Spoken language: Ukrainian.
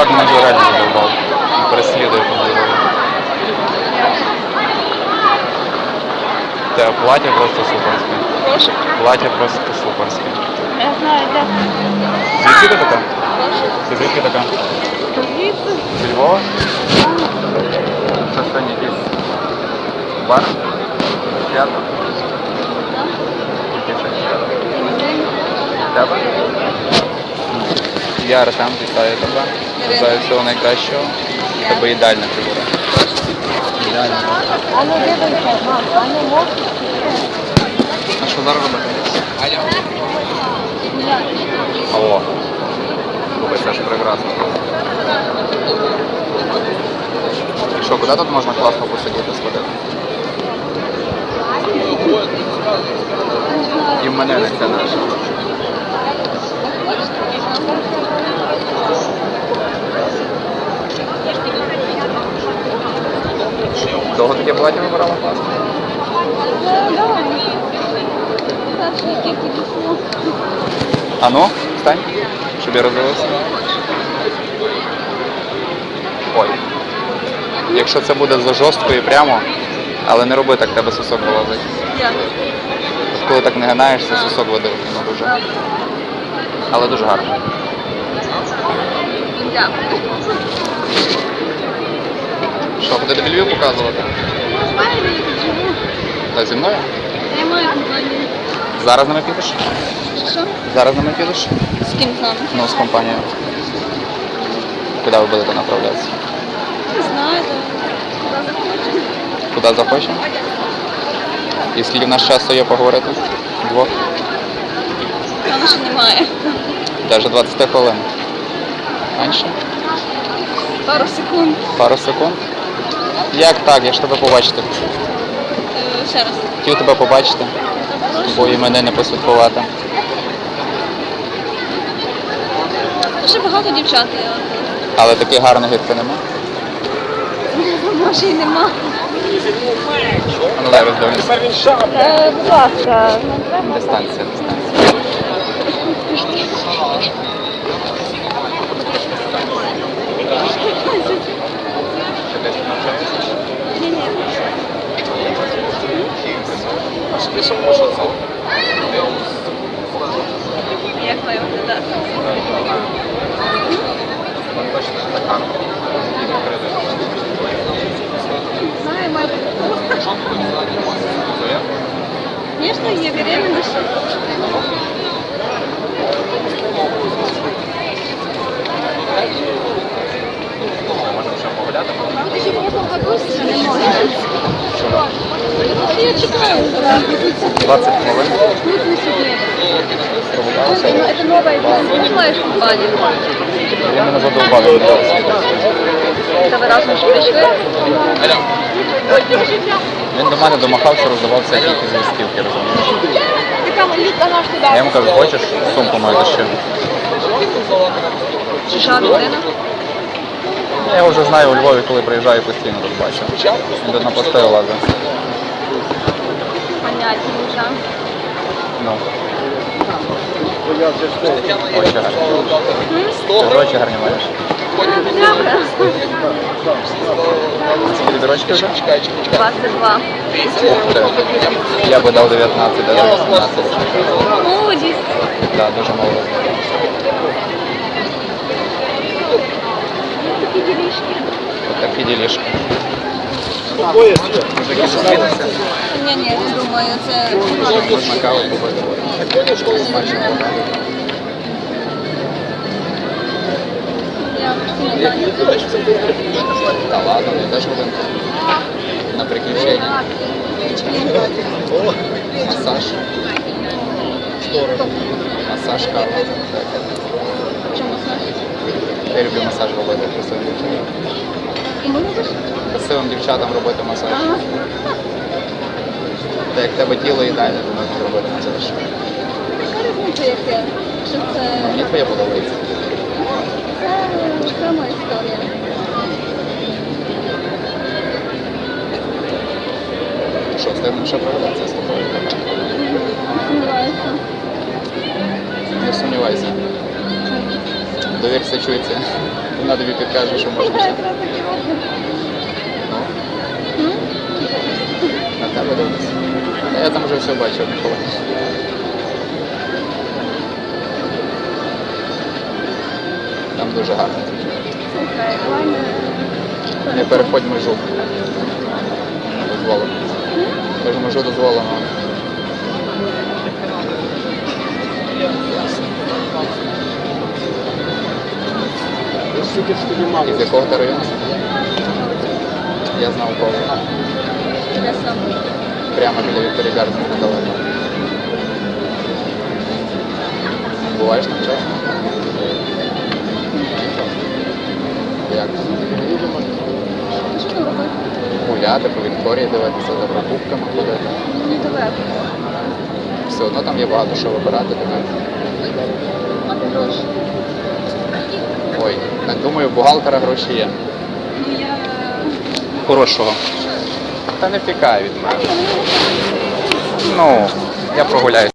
чувак мене вже реально задовбав. Переслідує по дорогу. Те плаття просто суперське. Прошу. Плаття просто суперське. Я знаю, де. Звідки ти така? Прошу. Ти звідки така? Звідси. Зі Львова? Це сьогодні якийсь бар? Свято? Яке ще свято? Тебе? Я Артем, вітаю тебе. Бажаю всього найкращого. В Тебе ідеальна фігура. Ідеальна. А ну дивися, мам, а ну можеш? А що зараз робити? Алло. Слухай, це ж прекрасно. І що, куди тут можна класно посидіти, сходити? І в мене не це наше. Довго таке плаття вибирала класно? А ну, встань, щоб я роздивився. Ой. Якщо це буде за жорстко і прямо, але не роби так, тебе сосок вилазить. От коли так не гинаєшся, сосок видавить воно дуже. Але дуже гарно. Що, буде тобі Львів показувати? Знаю, де я тут живу. Та зі мною? Я маю компанію. Зараз нами підеш? Що? Зараз нами підеш? З ким з нами? Ну, з компанією. Куди ви будете направлятися? Не знаю. Куди захочемо. Куди захочемо? І скільки в нас часу є поговорити? Двох? Там ще немає. Даже 20 хвилин. Менше? Пару секунд. Пару секунд. Як так? Я ж тебе побачити. Е, Ще раз. Хотів тебе побачити, бо і мене не посвяткувати. Дуже багато дівчат. Але таких гарних, як ти нема. Може і нема. Ну дай роздивимося. Е, Будь ласка, не треба. Дистанція, дистанція. Ти десь навчаєшся? Ні, ні. Як має виглядати? Ну, точно не так гарно. І відкрити. Знаю, має бути. Твоя? Звісно, є беременна ще. Можемо ще погуляти? Ще не можна. Я чекаю. 20 хвилин. Это новая новая компания. Я мене задовбали. Це ви разом? Він до мене домахався, роздавався якісь листівки, розумієш? Я йому кажу, хочеш сумку мою ще? Чужа людина. Я вже знаю у Львові, коли приїжджаю, постійно тут бачу. Він на постелі лазить. Понятненько. Ну. Очі гарні. Ти очі гарні маєш. Дякую. Скільки тобі рочки вже? 22. Ух ти. Я би дав 19, навіть 18. Молодість. Так, дуже мало. Такі ділішки. От такі ділішки. Мужики зустрілися. Ні, ні, не думаю, це я ладно. На. Масаж кава. Так. Чому знаєш? Я люблю масаж робити красивим дівчатам. Красивим дівчатам робити масаж. Та як в тебе тіло ідеальне, то можна зробити. Яка різниця яке? Що це? Мені твоє подобається. Це окрема історія. Що, встигнемо ще проведеться з тобою? Сумніваюся. Не сумнівайся. Довірся чується. Вона тобі підкаже, що можна ще. якраз таки. Ну, на тебе дивлюсь. Я там вже все бачив. Там дуже гарно. Не... Переходь межу. Дозволено. Тож межу дозволено. Із якого ти району? Я знав кого. Де сам? Прямо біля Вікторії Гарден недалеко. Буваєш там часто? Як? Що робити? Гуляти по Вікторії дивитися за покупками ходити. Недалеко. Все одно там є багато що вибирати для мене. Гроші. Ой, думаю, бухгалтера гроші є. Ну. Хорошого. Та не втікає від мене. Ну, я прогуляюсь